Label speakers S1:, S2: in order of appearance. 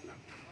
S1: なん